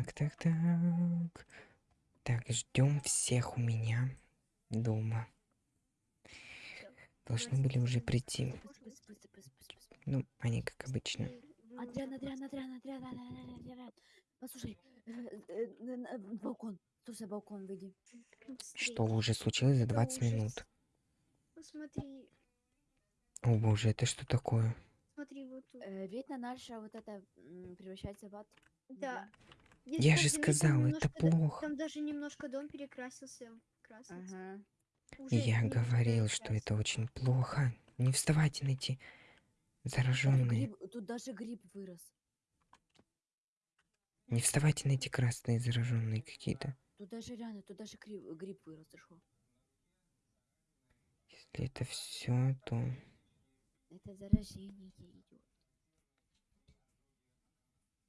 Так, так, так. Так, ждем всех у меня дома. Должны были уже прийти. Ну, они как обычно. Адриан, Адриан, Адриан, Адриан, Адриан, Адриан. Послушай, э, э, э, балкон. Слушай, балкон, выйди. Что уже случилось за Это 20 ужас. минут? Посмотри, О боже, это что такое? смотри, вот тут. Э, видно, наша вот это превращается в ад. Да. Здесь Я же сказал, это плохо. Там даже немножко дом перекрасился в красный. цвет. Ага. Я говорил, что это очень плохо. Не вставайте на эти зараженные. тут даже гриб вырос. Не вставайте на эти красные зараженные какие-то. Тут даже реально, тут даже гриб, гриб вырос, ты шо? Если это все, то Это заражение идет.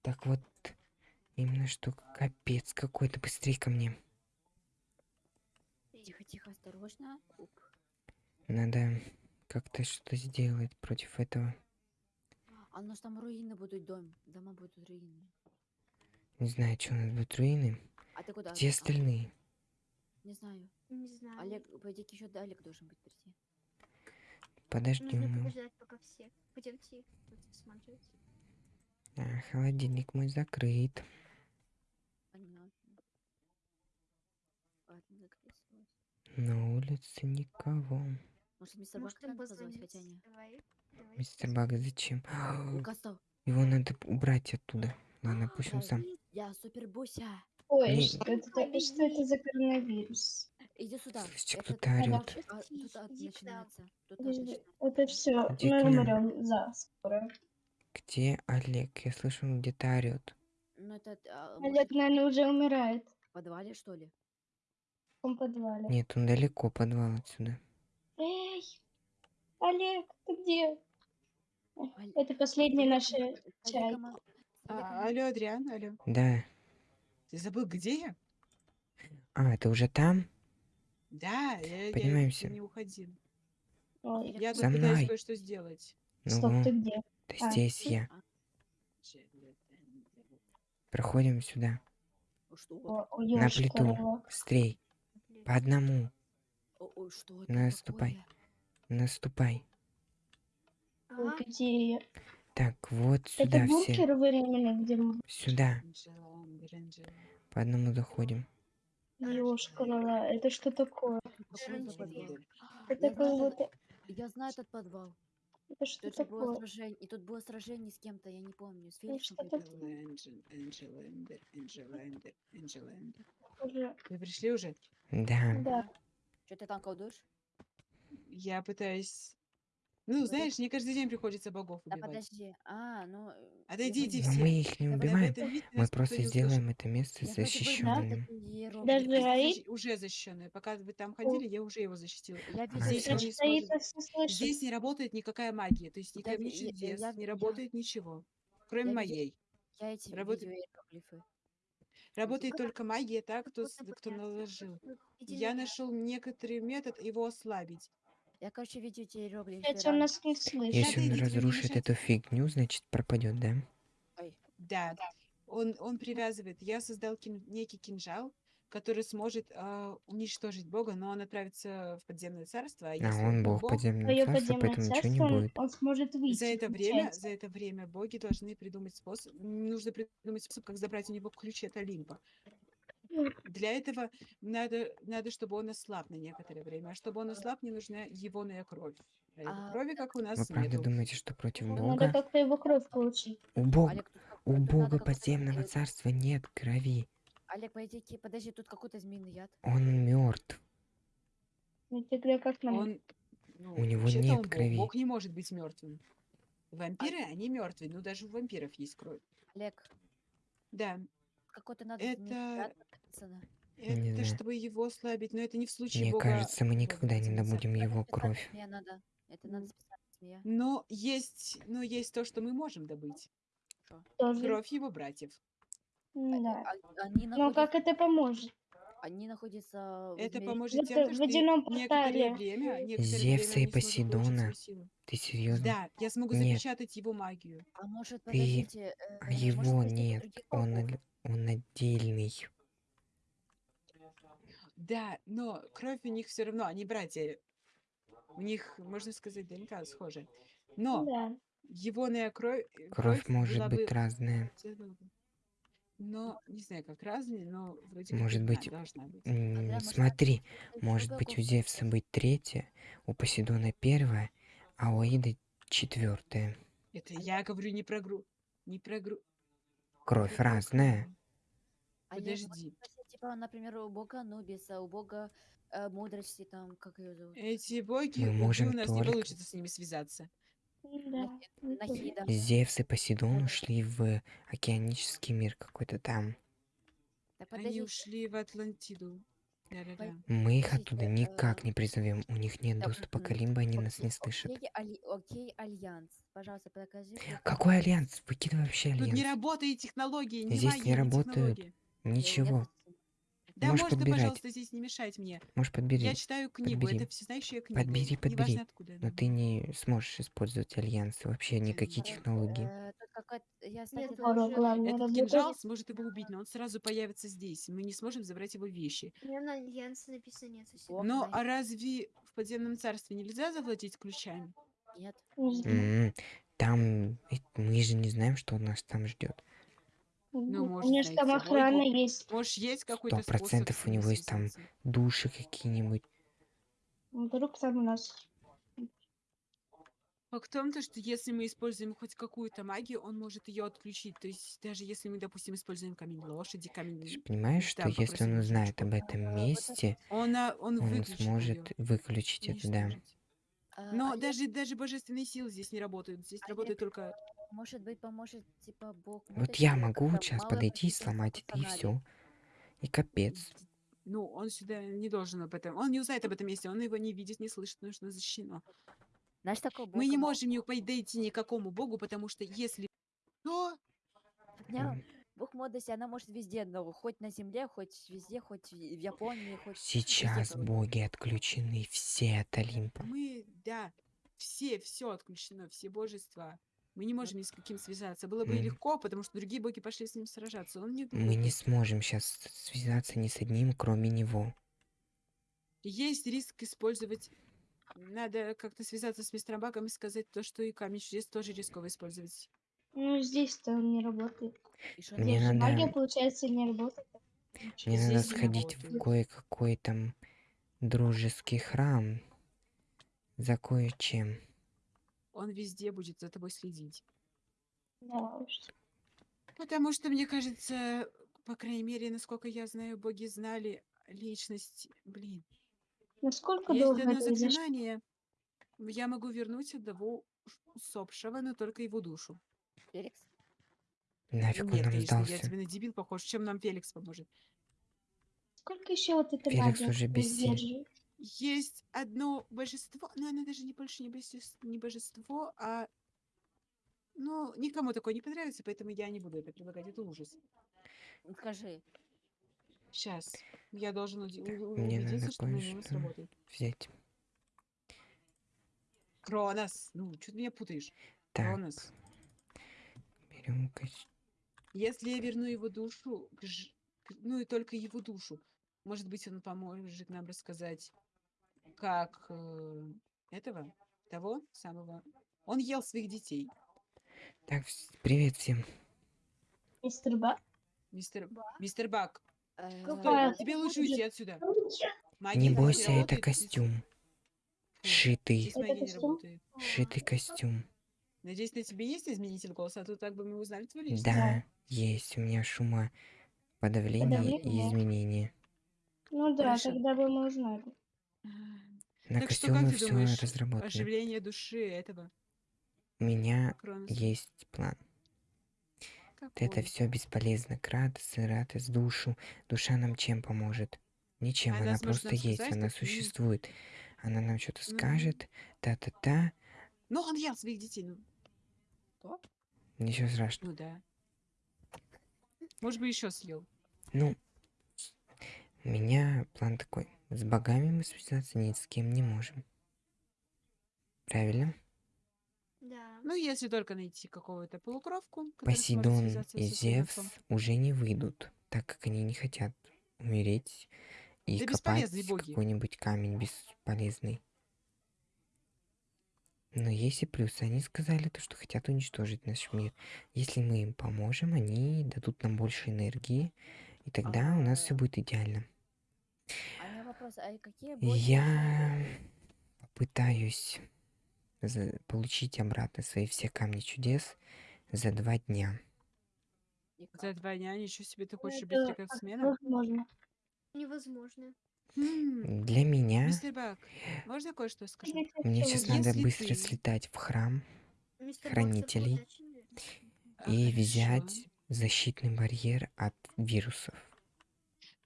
так вот именно что капец какой-то. Быстрее ко мне. Тихо, тихо, осторожно. Оп. Надо как-то что сделать против этого. А у нас там руины будут дом. Дома будут руины. Не знаю, что у нас будут руины. А ты куда? Где А, остальные? не знаю. Не знаю. Олег, пойди еще Олег должен быть прийти. Подожди, Нужно мы... подождать, пока все. Пойдемте тут осматривать. А, холодильник мой закрыт. Понятно. Ладно, закрылась. На улице никого. Может, мистер Может, Бак им надо позвать, позвонить? хотя не. Давай. давай. Мистер Баг, зачем? Его надо убрать оттуда. Ладно, пусть он сам. Я супер буся. Ой, что это, что это за коронавирус? Иди сюда. Это кто-то орёт. а, Тут начинается. Тут начинается. Это все, мы умрем за скоро. Где Олег? Я слышу, он где-то орет. Ну, это а, Олег, может, наверное, уже умирает в подвале, что ли? в том подвале. Нет, он далеко подвал отсюда. Эй, Олег, ты где? Оль- Это последний наш Скажи, чай. А, алло, Адриан, алло. Да. Ты забыл, где я? А, это уже там? Да, я, я Поднимаемся. не уходил. Ой, Я За тут пытаюсь мной. кое-что сделать. Ну, стоп, ты где? А, здесь я. Проходим сюда. На плиту. Быстрей. По одному. Это Наступай. Наступай. Где я? Так, вот Это сюда все. бункер временно, где мы... Сюда. По одному заходим. Ёшкин Это что такое? Это? Это знаю, какой-то... Я знаю этот подвал. Это что Тут же было такое? сражение. И тут было сражение с кем-то, я не помню. С Ну, Феликсом. что по-моему. Уже- Вы пришли уже? Да. Да. Что ты там колдуешь? Я пытаюсь... Ну, знаешь, мне каждый день приходится богов Да убивать. подожди. А, ну... э, я Отойдите все. мы их не Я убиваем. Этом Мы просто сделаем это место Я защищенным. Даже защи- уже защищенное. Пока вы там ходили, я уже его защитила. Я А, Здесь что- не Стоит, сможет. все слышит. Здесь не работает никакая магия. То есть ни Я ви- камень я- чудес, я- не я- работает ничего. Кроме я моей. я эти Работает- видео иероглифы. Работает только магия, так, кто, с- кто наложил. Я нашел некоторый метод его ослабить. Я, короче, видео эти иероглифы. Кстати, он нас не слышит. Если он разрушит эту фигню, значит пропадет, да? Ой, Да. Он, он привязывает. Я создал кин- некий кинжал, который сможет а, уничтожить Бога, но он отправится в подземное царство. А, А он бог подземного Твое царства, подземное поэтому ничего не царство, он, будет. он сможет выйти. За это время, за это время боги должны придумать способ. Нужно придумать способ, как забрать у него ключи от Олимпа. Для этого надо, надо, чтобы он ослаб на некоторое время. А чтобы он ослаб, мне нужна егоная кровь. А его А, крови, как у нас, Вы правда нету. думаете, что против Надо бога? как-то его кровь получить. У бога, Олег, у надо бога подземного царства нет крови. Олег, ки- подожди, тут какой-то змеиный яд. Он мертв. Ну, тогда как нам? Он, ну, У него нет он крови. Бог не может быть мертвым. Вампиры, они мертвые, но даже у вампиров есть кровь. Олег, Да, какой-то надо змеиный это, яд написано. Не это знаю. чтобы его ослабить, но это не в случае Мне бога. кажется, мы никогда не добудем его кровь. змея надо. Это надо специально. Но есть, но есть то, что мы можем добыть. Тоже. Кровь его братьев. Да. А- Они Но как это поможет? они находятся в Это поможет тем, в что водяном некоторое время, некоторое Зевса время и Посейдона. Ты серьезно? Да, я смогу Нет. запечатать его магию. А может, Ты- подождите, э, А может, его у нет. Он, он отдельный. Да, но кровь у них все равно, они братья. У них, можно сказать, ДНК схожа. Но Да. егоная кровь, э, Кровь может была быть бы- разная. цвет был бы- Но, не знаю, как разные, но вроде как Может одна быть, должна быть. М, Андрей, может, Смотри, это может быть у? Зевса быть третья, у Посейдона первая, а у Аиды четвертая. Это я говорю не про гру... Не про гру... Кровь про разная. кровь. А я Подожди. Типа, например, у бога Нубиса, у бога э, мудрости, там, как ее зовут? Эти боги, Мы можем у нас не получится с ними связаться. Да. Нахида. Зевс и Посейдон ушли в океанический мир какой-то там. Так, Они ушли в Атлантиду. Мы их оттуда никак э, не призовем. У них нет доступа к м, Алимбо, они нас не слышат. Окей, Альянс. Пожалуйста, покажи. Какой альянс? Выкидывай вообще Тут не альянс. работает технология, не Здесь магия, не работают. Ничего. Да Можешь можно, подбирать. пожалуйста, здесь не мешать мне. Можешь подбери. Я читаю книгу, подбери. это всезнающая книга. Подбери, подбери. Неважно откуда она Но ты не сможешь использовать альянсы. Вообще никакие технологии. э, Этот кинжал сможет его убить, но он сразу появится здесь. Мы не сможем забрать его вещи. У меня на альянсе написано нет совсем. Ох, Но а разве в подземном царстве нельзя завладеть ключами? Нет. Там мы же не знаем, что нас там ждет. Ну, У может, меня же там охрана логику. есть. Может, есть какой-то способ процентов у него есть там? Души какие-нибудь. Вдруг там у нас. Факт в том, то, что если мы используем хоть какую-то магию, он может ее отключить. То есть даже если мы, допустим, используем камень лошади, Ты камень... же понимаешь, что там если попросим он узнает об этом месте, Он, а, он, он сможет её, выключить это, да. А, Но а я- даже, даже божественные силы здесь не работают. Здесь А работает только... Может быть, поможет, типа, бог Вот мудрости, я могу сейчас подойти и сломать это, и все. И капец. Ну, он сюда не должен об этом. Он не узнает об этом месте, он его не видит, не слышит, что защищено. Знаешь, такого Мы не бога можем не подойти никакому богу, потому что если... М, Бог мудрости, она может везде, но хоть на земле, хоть везде, хоть в Японии, хоть везде, Сейчас короче. боги отключены все от Олимпа. Мы, да, все, все отключено, все божества. Мы не можем ни с каким связаться. Было бы и М. легко, потому что другие боги пошли с ним сражаться. Он не Мы не сможем сейчас связаться ни с одним, кроме него. Есть риск использовать... Надо как-то связаться с мистером Баком и сказать то, что и камень чудес тоже рисково использовать. Ну, здесь-то он не работает. Мне надо- магия, получается, не работает. Мне надо Здесь сходить в кое-какой там дружеский храм за кое-чем. Он везде будет за тобой следить. Да уж. Потому что, мне кажется, по крайней мере, насколько я знаю, боги знали личность... Блин. Насколько Есть долго одно это изначально? заклинание. Я могу вернуть одного усопшего, но только его душу. Феликс? Нафиг он Нет, нам конечно, я тебе на дебил похож. Чем нам Феликс поможет? Сколько еще вот эта Феликс магия уже без сил. Есть одно божество, но оно даже не больше не, божес- не божество, а... Ну, никому такое не понравится, поэтому я не буду это предлагать. Это ужас. Ну, Скажи. Сейчас. Я должен уди- надо убедиться, что на него сработает. взять. Кронос! Ну, что ты меня путаешь? Так, Кронос. берем Если я верну его душу, ну и только его душу, может быть, он поможет нам рассказать, как э, этого, того самого. Он ел своих детей. Так, привет всем. Мистер Бак? Мистер, мистер Бак, э, Какая? тебе лучше Будет. уйти отсюда. Не Магия здесь бойся, это костюм. Фу, Шитый. Не. Шитый костюм. Надеюсь, на тебе есть изменитель голоса, а то так бы мы узнали твою личность. Да, есть у меня шума подавление и Подавление? изменение. Ну да, Хорошо. тогда бы мы узнали. А, На Так что, костюмы как ты все думаешь, разработано. оживление души этого У меня Кроноса? есть план. Это Какой? все бесполезно. Кратос, Иратос, душу. Душа нам чем поможет? Ничем, Она она просто есть, сказать, она существует. Она нам что-то Ну. скажет, та-та-та. Ну, он ел своих детей, ну, Ничего страшного. ну да. Может быть, еще съел. Ну, у меня план такой. С богами мы связаться ни с кем не можем. Правильно? Да. Ну, если только найти какого-то полукровку, Посейдон и Зевс уже не выйдут. так как они не хотят умереть и Да копать какой-нибудь камень бесполезный. Но есть и плюсы. Они сказали то, что хотят уничтожить наш мир. Если мы им поможем, они дадут нам больше энергии, и тогда у нас все А. будет идеально. А вопрос, а какие боги? Я попытаюсь за- получить обратно свои все камни чудес за два дня. За два дня ничего себе ты хочешь как рекордсмена? возможно. Невозможно. Хм, Для меня Мистер Бак, можно кое-что это мне сейчас возможно. надо Если быстро ты- слетать в храм Мистер Бак Хранителей. А, и хорошо. взять защитный барьер от вирусов.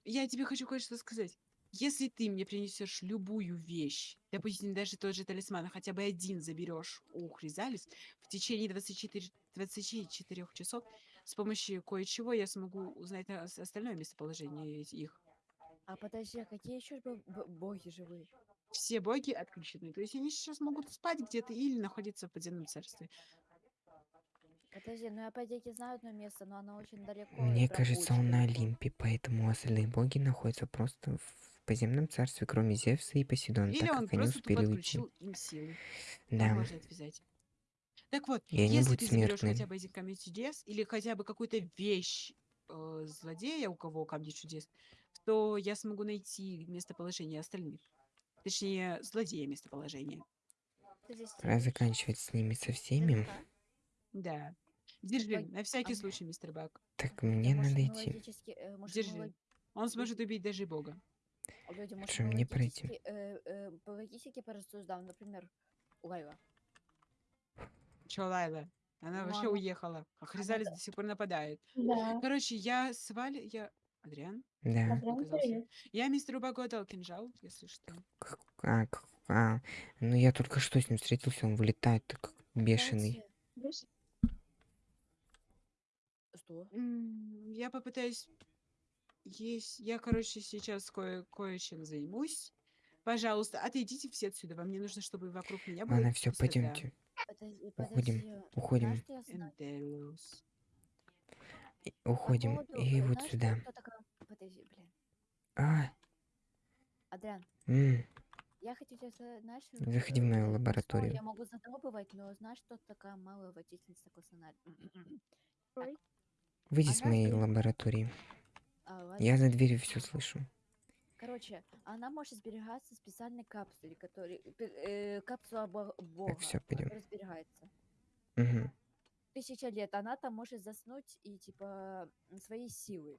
Я тебе хочу кое-что сказать. Если ты мне принесешь любую вещь, допустим, даже тот же талисман, а хотя бы один заберешь у Хризалис, в течение 24, 24 часов с помощью кое-чего я смогу узнать остальное местоположение их. А подожди, а какие еще боги живые? Все боги отключены. То есть они сейчас могут спать где-то или находиться в подземном царстве. Подожди, ну я по идее знаю одно место, но оно очень далеко. Мне кажется, он на. Олимпе, поэтому остальные боги находятся просто в подземном царстве, кроме Зевса и Посейдона, или так он как они успели уйти. им силы. Да, можно отвязать. Так вот, И если ты заберешь смертны. хотя бы один камень чудес или хотя бы какую-то вещь э, злодея, у кого камни чудес, то я смогу найти местоположение остальных. Точнее, злодея местоположение. Пора заканчивать с ними со всеми. Да. Держи, на всякий а- случай, мистер Бак. Так мне может, надо идти. логически, э, может, Держи. лог- Он сможет убить даже бога. люди, может, Что, мне пройти? э, э, по логистике порассуждаем, например, Лайла. Чё, Лайла? Она Ну, вообще уехала. А Хризалис до сих пор нападает. Да. Короче, я с Валей... Я... Адриан? Да. Адриан. Я мистеру Багу отдал кинжал, если что. А, а, ну я только что с ним встретился, он вылетает так бешеный. Кстати, Плюс. Что? Я попытаюсь есть. Я, короче, сейчас кое кое-чем займусь. Пожалуйста, отойдите все отсюда. Вам не нужно, чтобы вокруг меня было Ладно, все, пустота. пойдемте. Подожди, Уходим, подожди. уходим. Знаешь, что я знаю? Энделус. И- По Уходим. поводу, И э, вот знаешь, сюда. кто такая- Подожди, блин. А, Адриан, м, я хочу тебя знаешь... Заходи в э, мою ну, лабораторию. Я могу задробывать, но знаешь, что такая малая водительница косонарь? Ой. Выйди с моей лаборатории. А. Я за дверью все слышу. Короче, она может сберегаться в специальной капсуле, который... э, капсула бо- бога, всё, пойдём. которая сберегается. Мгм. Тысяча лет. Она там может заснуть и, типа, свои силы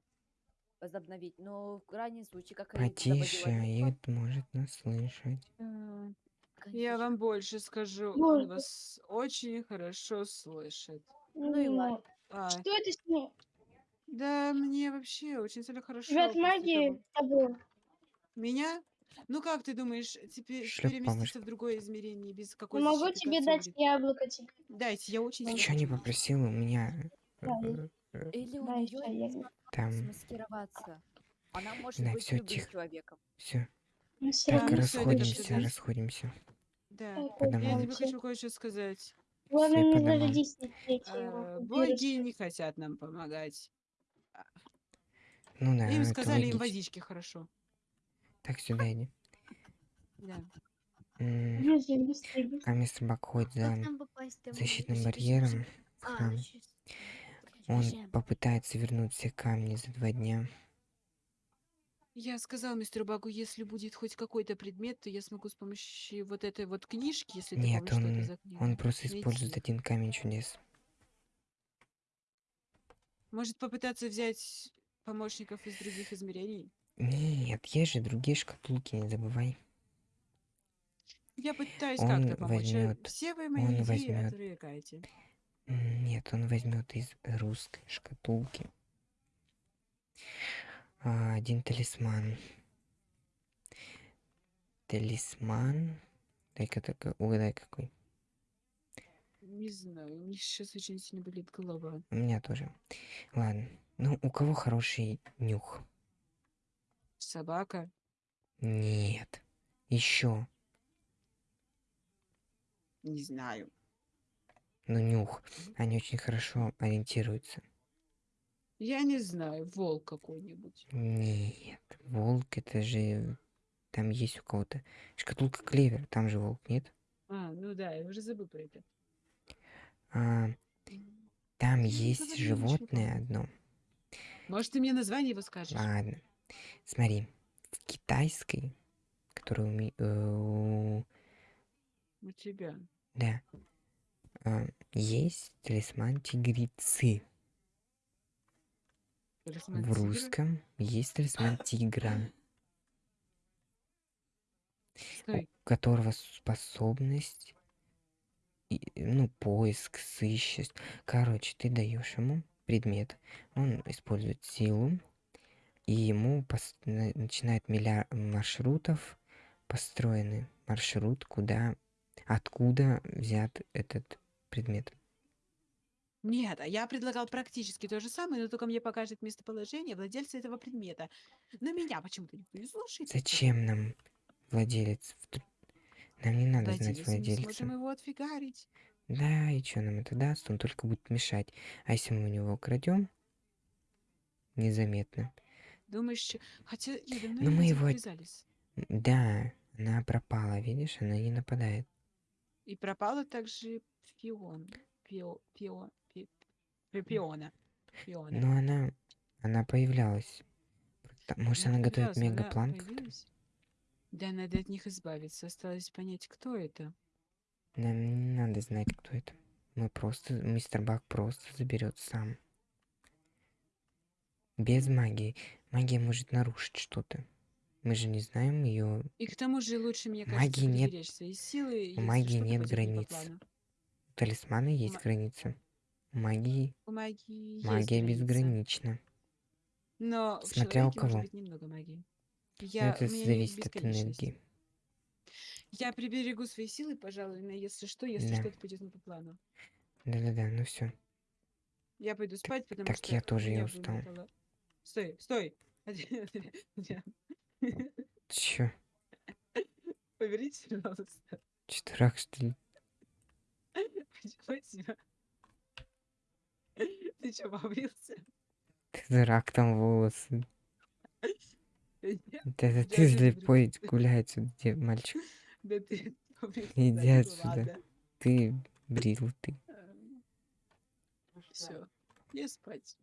возобновить. Но в крайнем случае, как Потише, Аид может нас слышать. Я вам больше скажу. Он вас очень хорошо слышит. Ну и ладно. А, Что это с ним? да, мне вообще очень сильно хорошо. От после магии того- того. Меня? Ну как ты думаешь, теперь Шлёп переместиться бабушка. в другое измерение без Ну, какой Могу защиты тебе дать яблоко тебе. Дайте, я очень Ты сильно чё не попросил? У меня Да, э, э, Или у Да, нее ещё я- там... смаскироваться. Она может Да, быть всё, любым тихо. человеком. Все. Ну, всё Так, равно ну всё, это расходимся, всё. расходимся. Да. домам. Я тебе хочу кое-что сказать. Главное, Все не Э, вируса. Боги не хотят нам помогать. Ну да, Им сказали, им логично. водички хорошо. Так, сюда иди. Да. Быстрее, быстрее. А мистер Бак ходит за защитным барьером А, ну. Он попытается вернуть все камни за два дня. Я сказал мистеру Багу, если будет хоть какой-то предмет, то я смогу с помощью вот этой вот книжки, если ты помнишь, что это он, за книга. он просто использует найти. один камень чудес. Может попытаться взять помощников из других измерений? Нет, есть же другие шкатулки, не забывай. Я пытаюсь Он как-то помочь. а возьмет- Все вы мои он идеи возьмет. отвлекаете. М, Нет, он возьмет из русской шкатулки один талисман. Талисман. Дай-ка так, угадай какой. Не знаю, у меня сейчас очень сильно болит голова. У меня тоже. Ладно. Ну, у кого хороший нюх? Собака? Нет. Еще. Не знаю. Ну, нюх. Они очень хорошо ориентируются. Я не знаю, волк какой-нибудь. Нет, волк это же... Там есть у кого-то... Шкатулка клевер, там же волк, нет? А, ну да, я уже забыл про это. А, там Ну, есть говори, животное одно. Может, ты мне название его скажешь? Ладно. Смотри, в китайской, которую ми- э, у- У тебя. да, а, есть талисман тигрицы. Талисман В тигра? русском есть талисман тигра, у Стой. которого способность, и- ну, поиск, сыщешь. Короче, ты даешь ему предмет, он использует силу, и ему начинает миллиард маршрутов, построенный маршрут, куда, откуда взят этот предмет. Нет, а я предлагал практически то же самое, но только мне покажет местоположение владельца этого предмета. Но меня почему-то никто не слушает. Зачем нам владелец? Нам не надо знать Владелец, мы не владельца. сможем его отфигарить. Да, и что нам это даст? Он только будет мешать. А если мы у него украдем, незаметно. Думаешь, хотя я давно Ну, мы его- Хризалис. М, Да, она пропала, видишь, она не нападает. И пропала также Фион. Пи- Пи- Пиона. Пиона. Но она, она появлялась. Может, Она готовит мегаплан как-то? Да, надо от них избавиться. Осталось понять, кто это. Нам не надо знать, кто это. Мы просто, мистер Бак просто заберет сам. Без магии. Магия может нарушить что-то. Мы же не знаем ее. И к тому же лучше, мне кажется, Магии нет- силы, у магии нет границ. У талисмана есть Ма- граница. Магии У магии есть магия граница. безгранична. Но в Смотря у человеке кого. может быть немного магии. Но Я, это у меня нет зависит от бесконечности. энергии. Я приберегу свои силы, пожалуй, на если что, если Да. что-то пойдет не по плану. Да-да-да, ну все. Я пойду спать, потому так что я тоже, я меня устал. вымотало. Стой, стой! Чё? Поверните, пожалуйста. Чё, дурак, что ли? Почему тебя? Ты что, побрился? Ты дурак, там волосы. Нет, Это, ты не слепой побрился. гулять, где мальчик. Да ты. Иди да, отсюда. Ты брил, ты. Все, я спать.